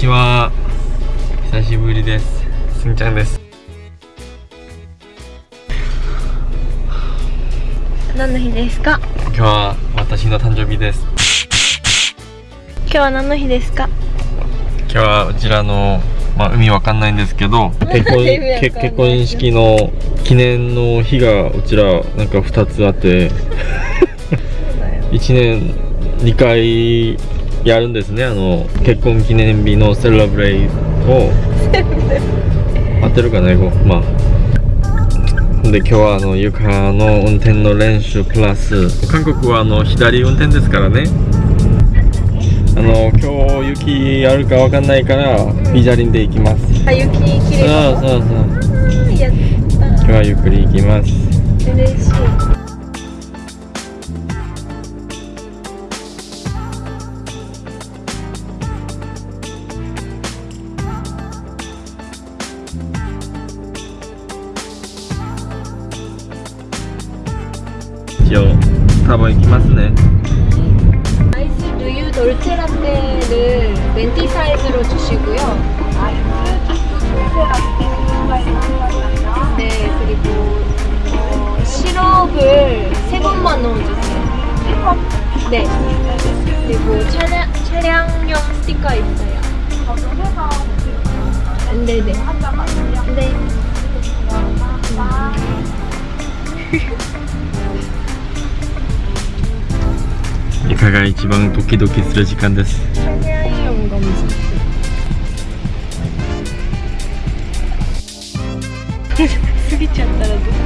ちは。久しぶりです。すんちゃんです。何の日ですか？今日は私の誕生日です。今日は何の日ですか？今日はうちらのまあ海わかんないんですけど 結婚結婚式の記念の日がうちらなんか2つあって1年2回やるんですね。あの結婚記念日のセレブレイを。合ってるかな英語。まあ。で今日はあの床の運転の練習プラス。韓国はあの左運転ですからね。あの今日雪あるかわかんないからビザリンで行きます。あ雪きれいそうそうそう。今日はゆっくり行きます。た嬉しい 귀여워. 스타벅에 키마스네. 아이스 누유 돌체라떼를 멘티 사이즈로 주시고요. 네 그리고 어, 시럽을 세 번만 넣어주세요. 네. 그리고 차량, 차량용 스티커 있어요. 네네 네. 네. 네. イカが一番ドキドキする時間です？過ぎちゃったらどう？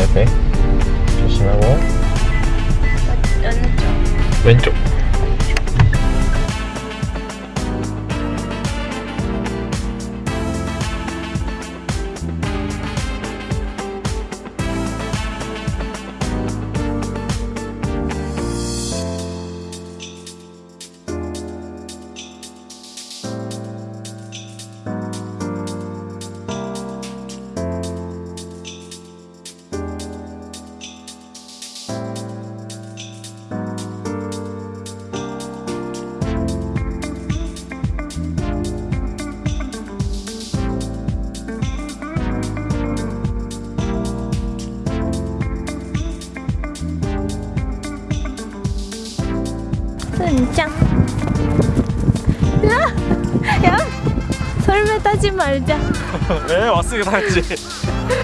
옆에 조심하고 어느 쪽? 왼쪽 짱. 야, 야, 설매 따지 말자. 왜 왔으니까 당했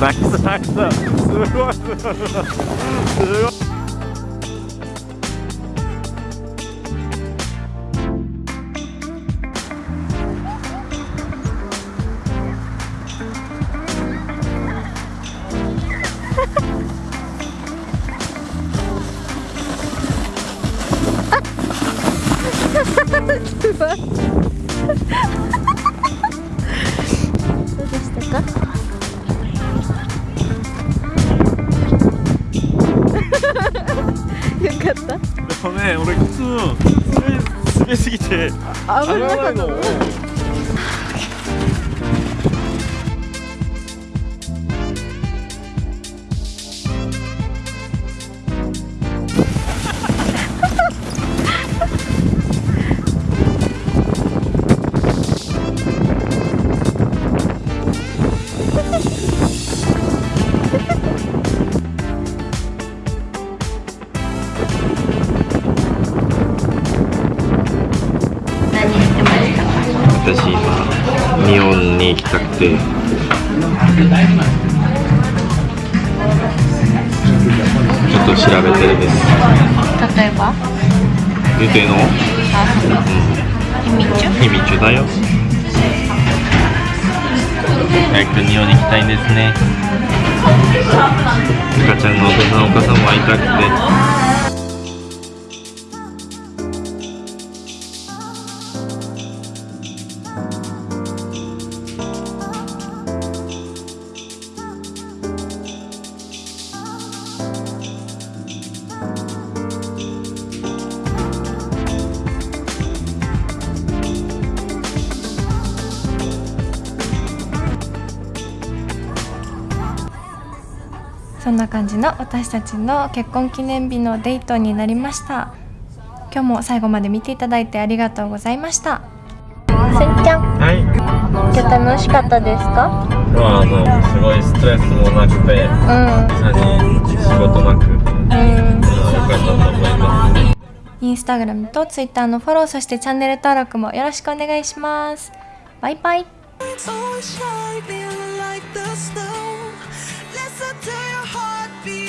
ナイスナイスだすごいすごいすごいすごい滑りすぎて危なかったの。私今日本に行きたくて。ちょっと調べてるです。例えば？言うてんの？あ秘密？秘密だよ。早く日本に行きたいんですね。赤ちゃんのお父さんお母さんも会いたくてそんな感じの私たちの結婚記念日のデートになりました。今日も最後まで見ていただいてありがとうございました。せんちゃん。はい。今日楽しかったですか？まああのすごいストレスもなくてうん。何仕事なく。うん。良かったと思います。インスタグラムとツイッターのフォローそしてチャンネル登録もよろしくお願いします。バイバイ Like the snow. Listen to your heartbeat.